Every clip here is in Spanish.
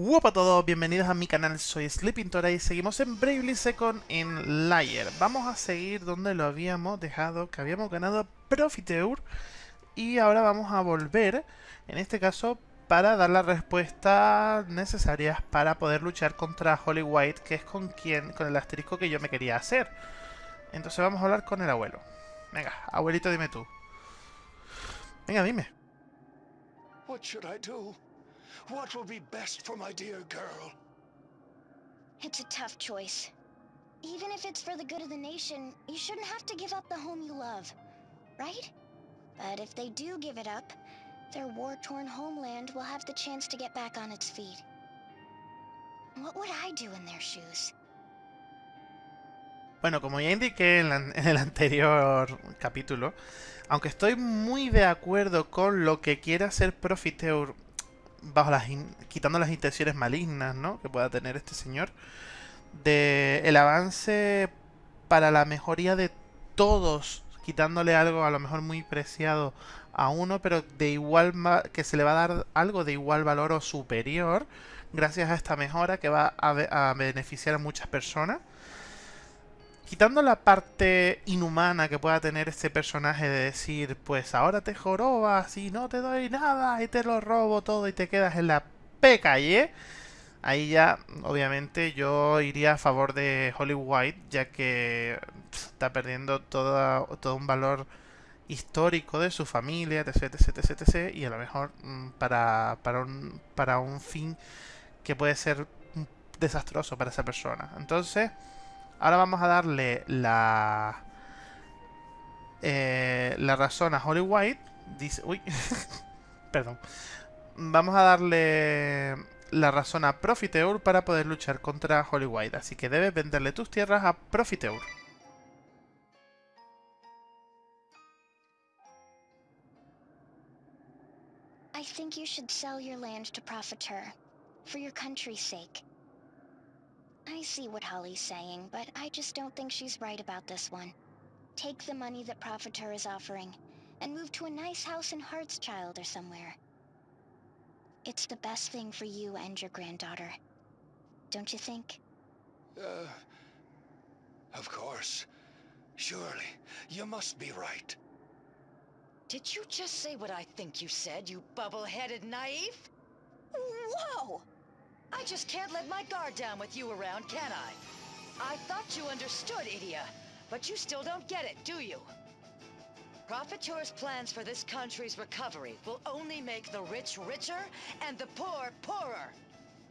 Hola a todos, bienvenidos a mi canal, soy Sleeping Tora y seguimos en Bravely Second en Layer. Vamos a seguir donde lo habíamos dejado, que habíamos ganado Profiteur y ahora vamos a volver, en este caso, para dar las respuestas necesarias para poder luchar contra Holly White, que es con quien, con el asterisco que yo me quería hacer. Entonces vamos a hablar con el abuelo. Venga, abuelito, dime tú. Venga, dime. What should I? What will be best for my dear girl? It's a tough choice. Even if it's for the good of the nation, you shouldn't have to give up the home you love, right? But if they do give it up, their war-torn homeland will have the chance to get back on its feet. What would I do in their shoes? Bueno, como ya indiqué en, la, en, el anterior capítulo, aunque estoy muy de acuerdo con lo que quiere hacer Profiteur bajo las quitando las intenciones malignas, ¿no? Que pueda tener este señor. De el avance para la mejoría de todos, quitándole algo a lo mejor muy preciado a uno, pero de igual que se le va a dar algo de igual valor o superior gracias a esta mejora que va a, a beneficiar a muchas personas quitando la parte inhumana que pueda tener este personaje de decir, pues ahora te jorobas y no te doy nada y te lo robo todo y te quedas en la P calle, ahí ya, obviamente, yo iría a favor de Holly White, ya que está perdiendo todo, todo un valor histórico de su familia, etc, etc, etc, etc y a lo mejor mm, para, para, un, para un fin que puede ser desastroso para esa persona. Entonces... Ahora vamos a darle la... Eh, la razón a Holly White. Dice... Uy. Perdón. Vamos a darle la razón a Profiteur para poder luchar contra Holly White. Así que debes venderle tus tierras a Profiteur. I think you should sell your land Profiteur, for your country's. I see what Holly's saying, but I just don't think she's right about this one. Take the money that Profiteur is offering, and move to a nice house in Hartschild or somewhere. It's the best thing for you and your granddaughter. Don't you think? Uh... Of course. Surely, you must be right. Did you just say what I think you said, you bubble-headed naive? Whoa! I just can't let my guard down with you around, can I? I thought you understood, Idia, but you still don't get it, do you? Profiteur's plans for this country's recovery will only make the rich richer and the poor poorer.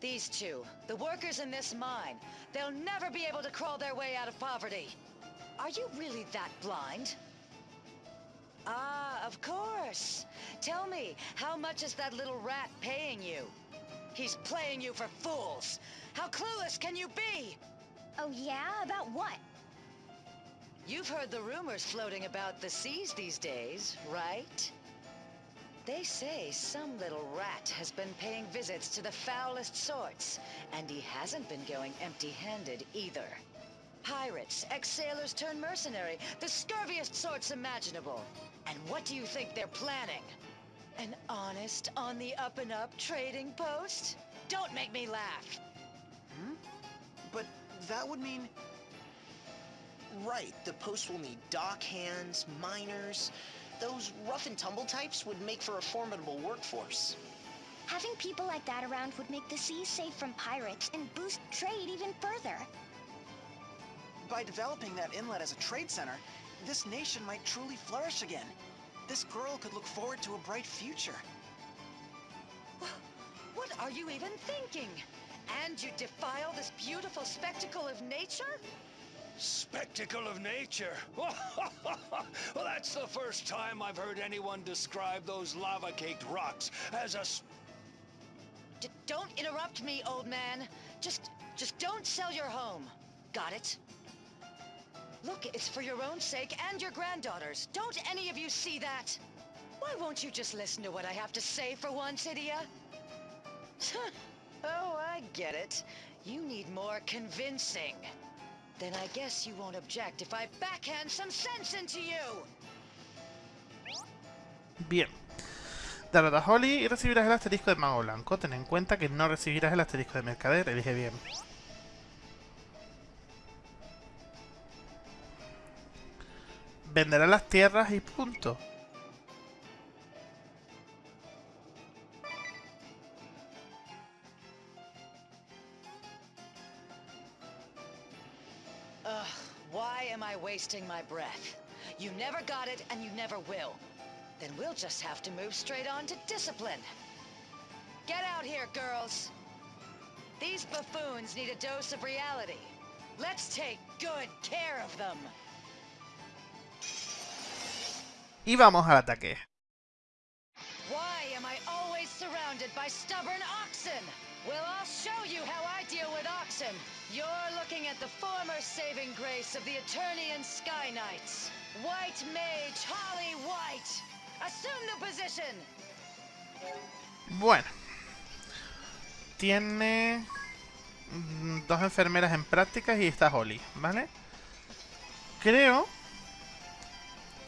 These two, the workers in this mine, they'll never be able to crawl their way out of poverty. Are you really that blind? Ah, of course. Tell me, how much is that little rat paying you? He's playing you for fools. How clueless can you be? Oh yeah? About what? You've heard the rumors floating about the seas these days, right? They say some little rat has been paying visits to the foulest sorts, and he hasn't been going empty-handed either. Pirates, ex-sailors turned mercenary, the scurviest sorts imaginable. And what do you think they're planning? An honest, on the up-and-up trading post? Don't make me laugh! Hmm? But that would mean... Right, the post will need dock hands, miners... Those rough-and-tumble types would make for a formidable workforce. Having people like that around would make the seas safe from pirates and boost trade even further. By developing that inlet as a trade center, this nation might truly flourish again. This girl could look forward to a bright future. What are you even thinking? And you defile this beautiful spectacle of nature? Spectacle of nature? well, that's the first time I've heard anyone describe those lava-caked rocks as a... D don't interrupt me, old man. Just, just don't sell your home. Got it? Look, it's for your own sake and your granddaughter's. Don't any of you see that? Why won't you just listen to what I have to say for once, Idia? oh, I get it. You need more convincing. Then I guess you won't object if I backhand some sense into you. Bien. Derrota a Holly y recibirás el asterisco de Mago Blanco. Ten en cuenta que no recibirás el asterisco de Mercader. Elige bien. Venderás las tierras y punto. Ugh, why am I wasting my breath? You never got it, and you never will. Then we'll just have to move straight on to discipline. Get out here, girls. These buffoons need a dose of reality. Let's take good care of them. I deal with oxen. You're looking at the former saving grace of the Eternian Sky Knights. White Mage Holly White. Assume the position. Bueno. Tiene mm, dos enfermeras en prácticas y está Holly, ¿vale? Creo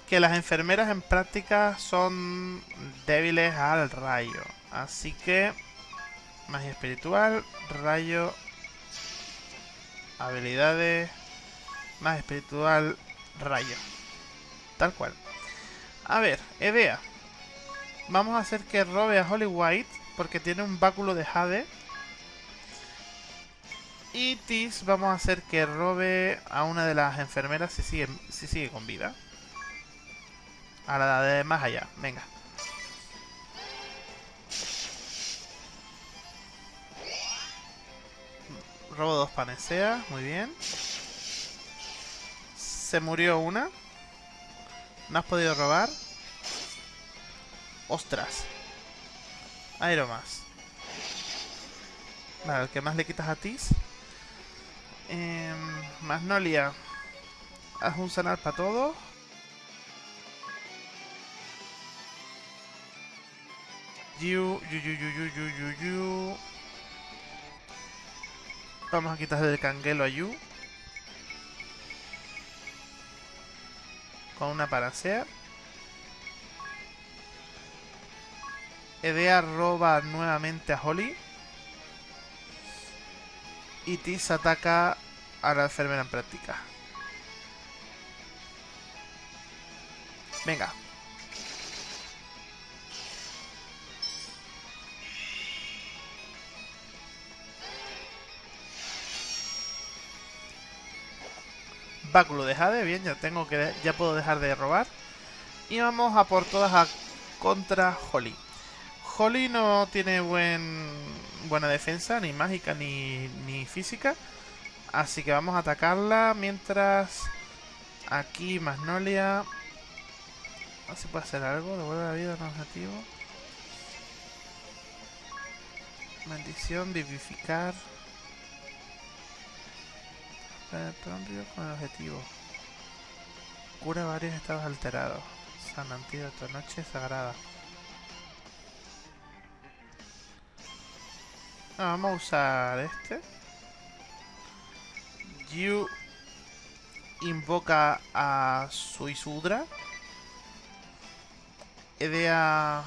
que las enfermeras en prácticas son débiles al rayo. Así que magia espiritual, rayo, habilidades, magia espiritual, rayo. Tal cual. A ver, Edea. Vamos a hacer que robe a Holly White porque tiene un báculo de Jade. Y Tis vamos a hacer que robe a una de las enfermeras si sigue, si sigue con vida. A la de más allá, venga. Robo dos panaceas, muy bien. Se murió una. ¿No has podido robar? ¡Ostras! Aero más. Vale, el que más le quitas a Tis. Eh, Magnolia. Haz un sanar para todos. Yu, yu, yu, yu. Vamos a quitarle el canguelo a Yu. Con una paracea. Edea roba nuevamente a Holly. Y Tis ataca a la enfermera en práctica. Venga. Báculo de Jade, bien, ya tengo que ya puedo dejar de robar. Y vamos a por todas a contra Holly. Holly no tiene buen buena defensa, ni mágica ni, ni física. Así que vamos a atacarla mientras aquí Magnolia... A ver si puede hacer algo, devuelve la vida un objetivo. Maldición, vivificar. Promrio con el objetivo. Cura varios estados alterados. San antídoto, noche sagrada. Ah, vamos a usar este. Yu invoca a Suisudra. Edea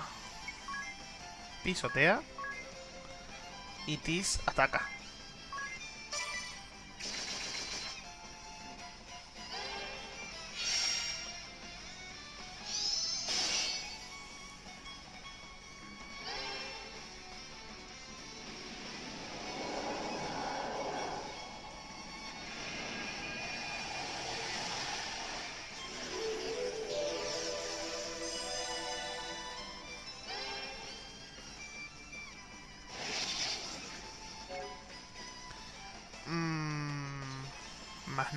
pisotea. Y Tis ataca.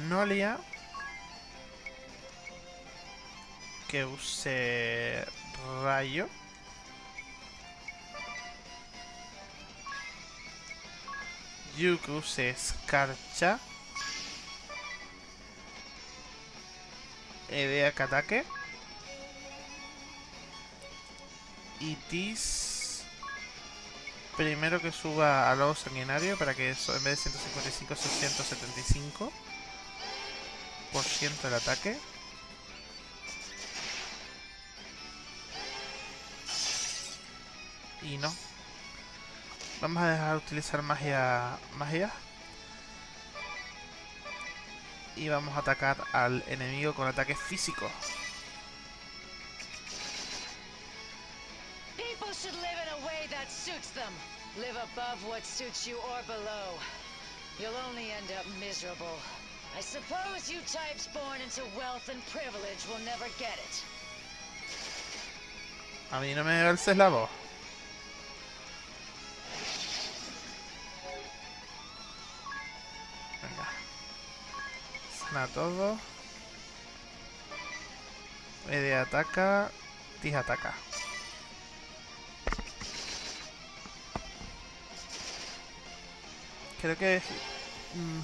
Magnolia que use rayo. Yu que use escarcha. Edea que ataque y primero que suba a lobo sanguinario para que eso en vez de 155 sea 175 por ciento del ataque. Y no. Vamos a dejar de utilizar magia... Magia. Y vamos a atacar al enemigo con ataque físico. People should live in a way that suits them. Live above what suits you or below. You'll only end up miserable. I suppose you types born into wealth and privilege will never get it. A mí no me alces la voz. Venga. Sana todo. Ede ataca. Tis ataca. Creo que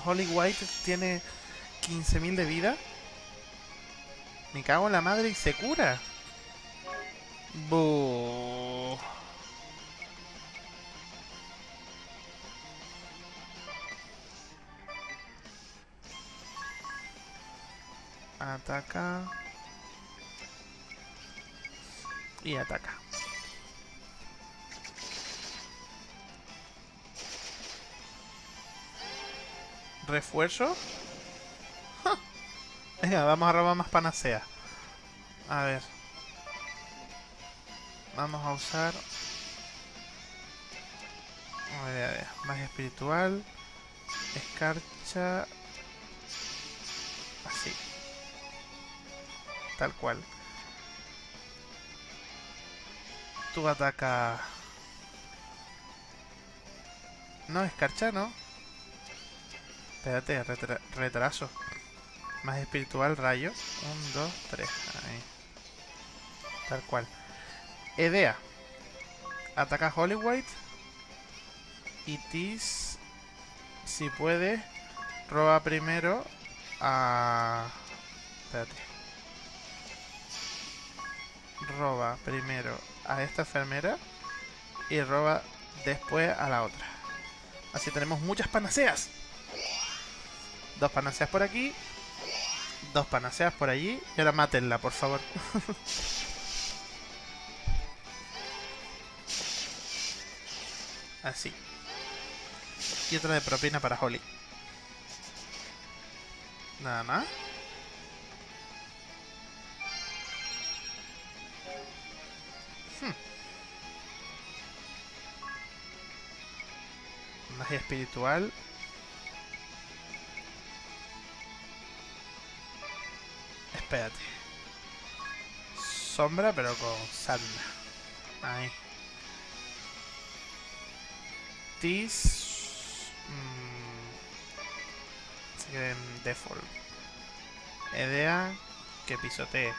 Holly White tiene 15.000 de vida. Me cago en la madre y se cura. Bu. Ataca. Y ataca. ¿Refuerzo? Vamos a robar más panacea. A ver. Vamos a usar... A espiritual. Escarcha. Así. Tal cual. Tú ataca... No, escarcha, ¿no? Espérate, retra- retraso. Más espiritual, rayo. Un, dos, tres. Ahí. Tal cual. Edea. Ataca a. Y Tis, si puede, roba primero a... Espérate. Roba primero a esta enfermera y roba después a la otra. Así tenemos muchas panaceas. Dos panaceas por aquí. Dos panaceas por allí. Y ahora mátenla, por favor. Así. Y otra de propina para Holly. Nada más. Hmm. Magia espiritual. Espérate. Sombra, pero con sadna. Ahí. Tis. Mmm, default. Edea que pisotee.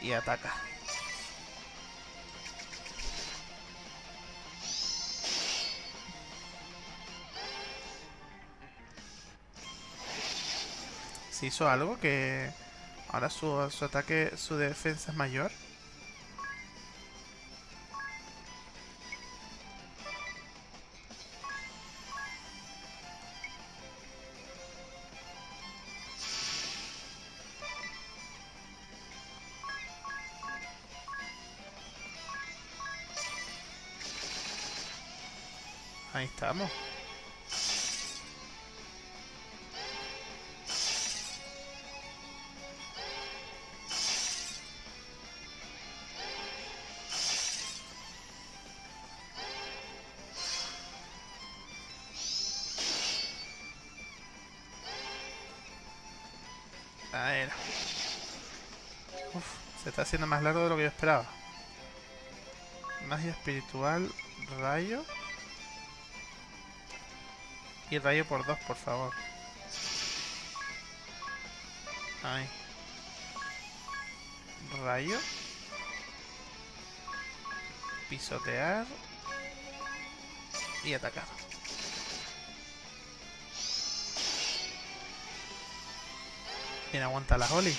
Y ataca. Se hizo algo que ahora su, su ataque, su defensa es mayor. Ahí estamos. Se está haciendo más largo de lo que yo esperaba. Magia espiritual, rayo. Y rayo por dos, por favor. Ahí. Rayo. Pisotear. Y atacar. Bien, aguanta la Holly.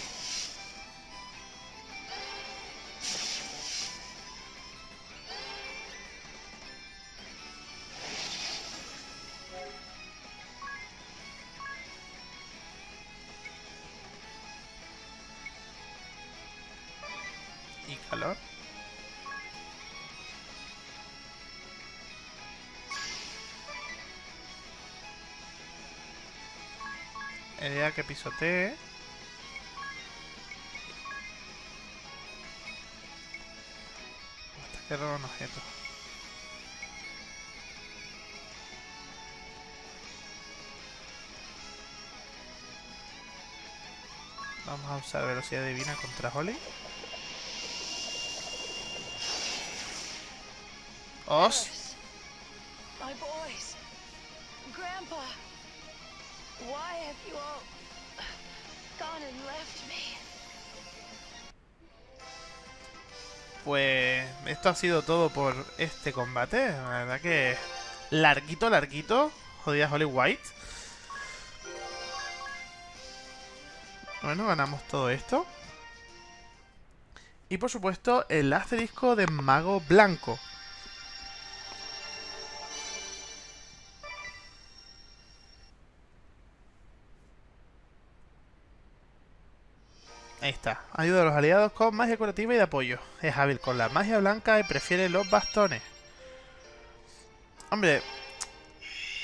Calor. Idea que pisotee. Hasta que roba un objeto. Vamos a usar velocidad divina contra Holly. Os. Alice, My boys. Grandpa. Why have you all gone and left me? Pues esto ha sido todo por este combate. La verdad que larguito, larguito. Jodida Holly White. Bueno, ganamos todo esto. Y por supuesto el asterisco de Mago Blanco. Ahí está. Ayuda a los aliados con magia curativa y de apoyo. Es hábil con la magia blanca y prefiere los bastones. Hombre,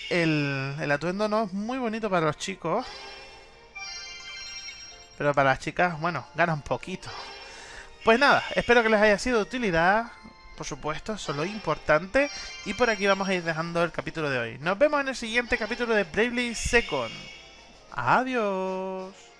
el, atuendo no es muy bonito para los chicos. Pero para las chicas, bueno, gana un poquito. Pues nada, espero que les haya sido de utilidad. Por supuesto, eso es lo importante. Y por aquí vamos a ir dejando el capítulo de hoy. Nos vemos en el siguiente capítulo de Bravely Second. Adiós.